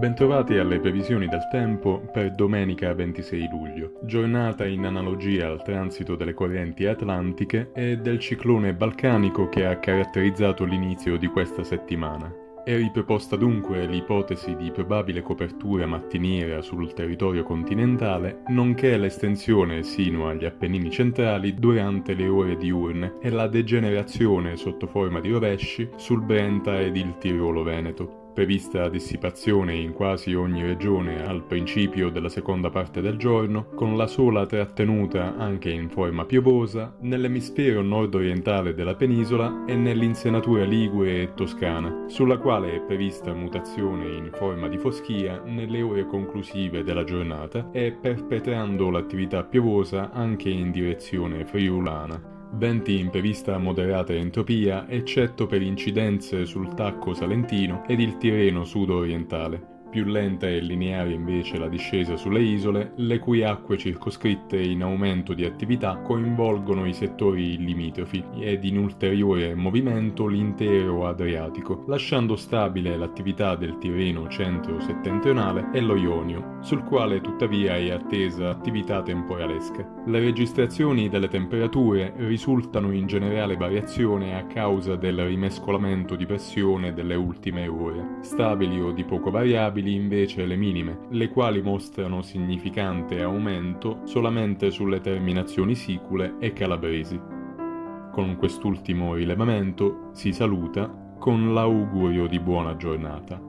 Bentrovati alle previsioni del tempo per domenica 26 luglio, giornata in analogia al transito delle correnti atlantiche e del ciclone balcanico che ha caratterizzato l'inizio di questa settimana. È riproposta dunque l'ipotesi di probabile copertura mattiniera sul territorio continentale, nonché l'estensione sino agli Appennini centrali durante le ore diurne e la degenerazione sotto forma di rovesci sul Brenta ed il Tirolo Veneto prevista dissipazione in quasi ogni regione al principio della seconda parte del giorno, con la sola trattenuta anche in forma piovosa nell'emisfero nord-orientale della penisola e nell'insenatura ligure e toscana, sulla quale è prevista mutazione in forma di foschia nelle ore conclusive della giornata e perpetrando l'attività piovosa anche in direzione friulana. Venti in prevista moderata entropia, eccetto per incidenze sul tacco salentino ed il Tirreno sud-orientale. Più lenta e lineare invece la discesa sulle isole, le cui acque circoscritte in aumento di attività coinvolgono i settori limitrofi ed in ulteriore movimento l'intero Adriatico, lasciando stabile l'attività del Tirreno centro-settentrionale e lo Ionio, sul quale tuttavia è attesa attività temporalesca. Le registrazioni delle temperature risultano in generale variazione a causa del rimescolamento di pressione delle ultime ore, stabili o di poco variabili variabili invece le minime, le quali mostrano significante aumento solamente sulle terminazioni sicule e calabresi. Con quest'ultimo rilevamento si saluta con l'augurio di buona giornata.